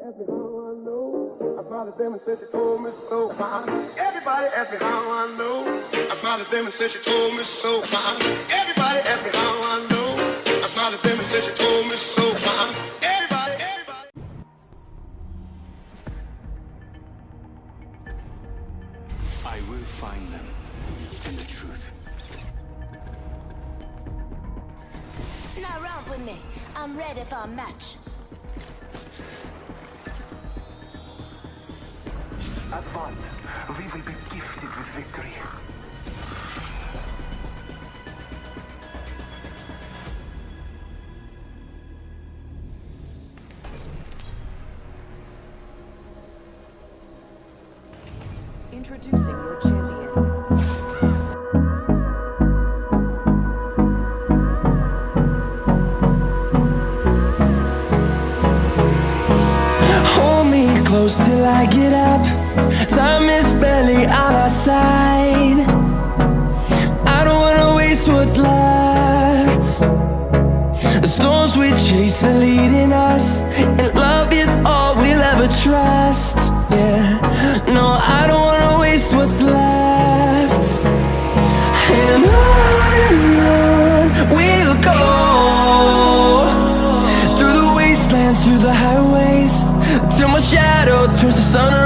Everybody asked me how I know. I smiled at them and said she told me so. Everybody asked me how I know. I smiled at them and said she told me so. Everybody asked me how I know. I smiled at them and said she told me so. Everybody, everybody. I will find them and the truth. Now romp with me. I'm ready for a match. As one, we will be gifted with victory. Introducing your champion. Hold me close till I get up. Time is barely on our side. I don't wanna waste what's left. The storms we chase are leading us, and love is all we'll ever trust. Yeah, no, I don't wanna waste what's left. And on we'll go through the wastelands, through the highways, till my shadow turns to sun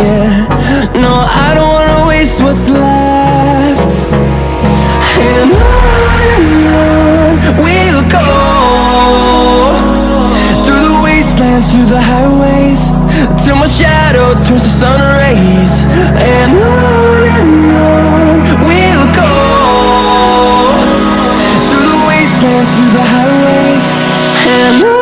yeah. No, I don't wanna waste what's left. And on and on we'll go Through the wastelands, through the highways Till my shadow turns to And on and on we'll go Through the wastelands, through the highways. And on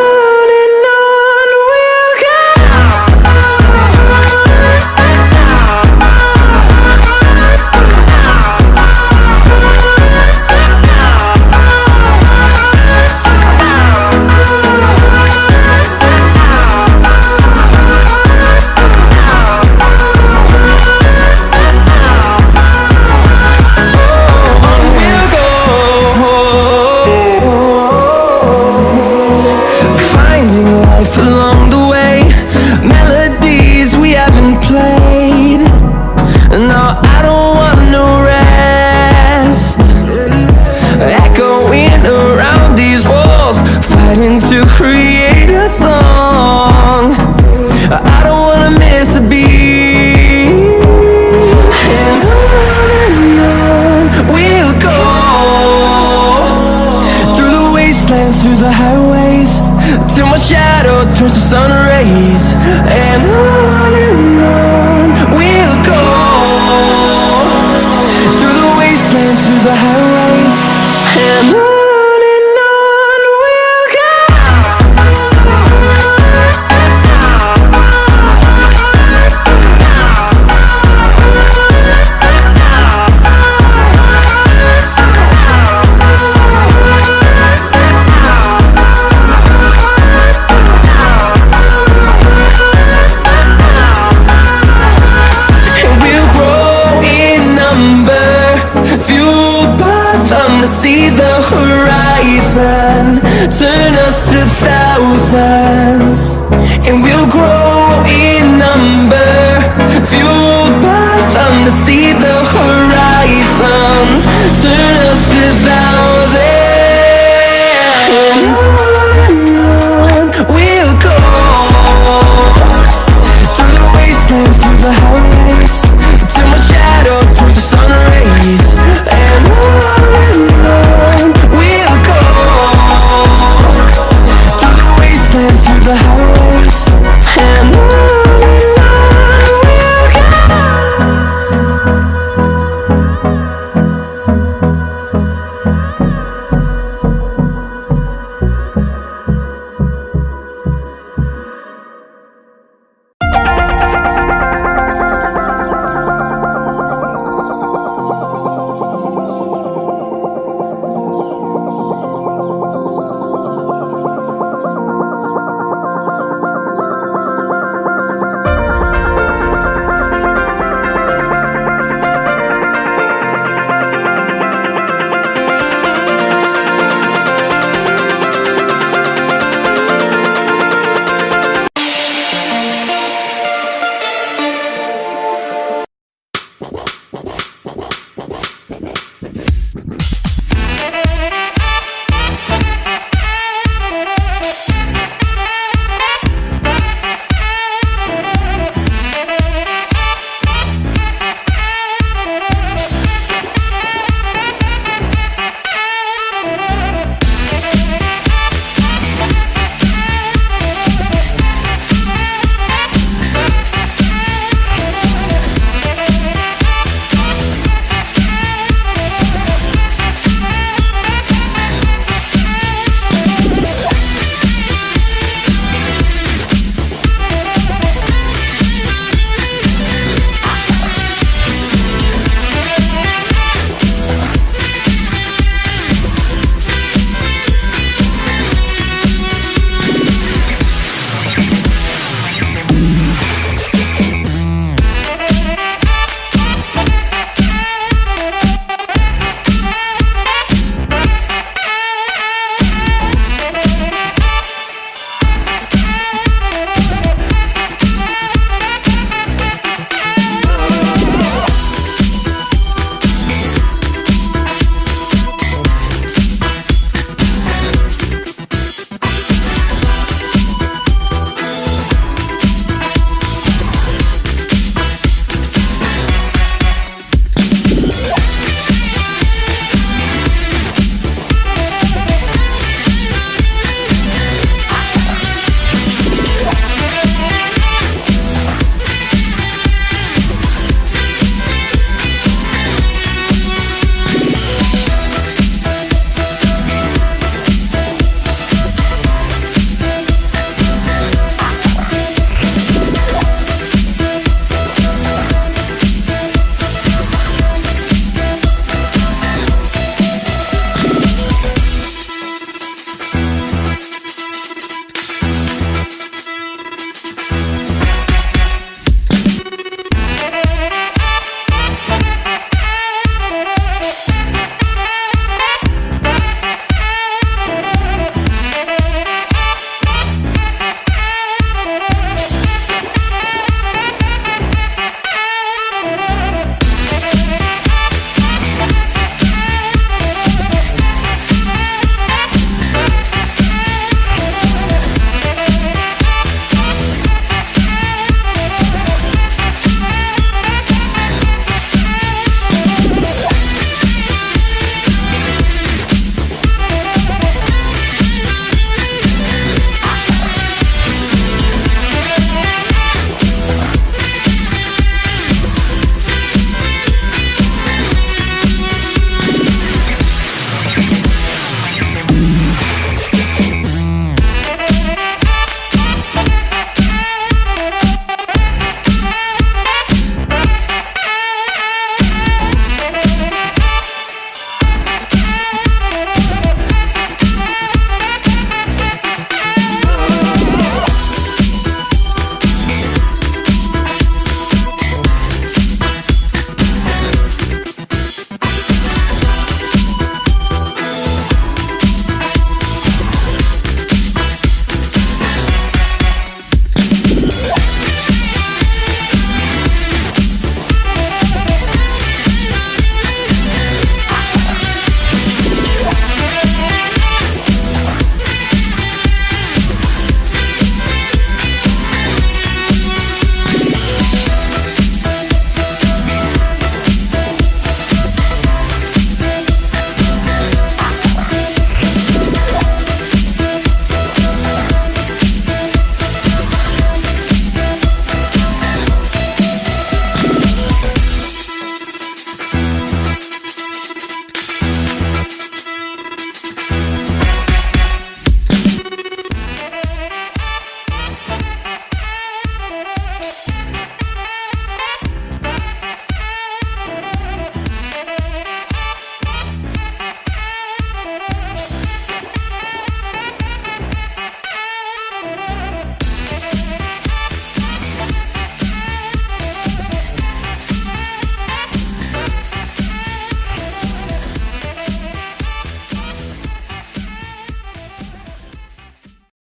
shadow turns to sun rays.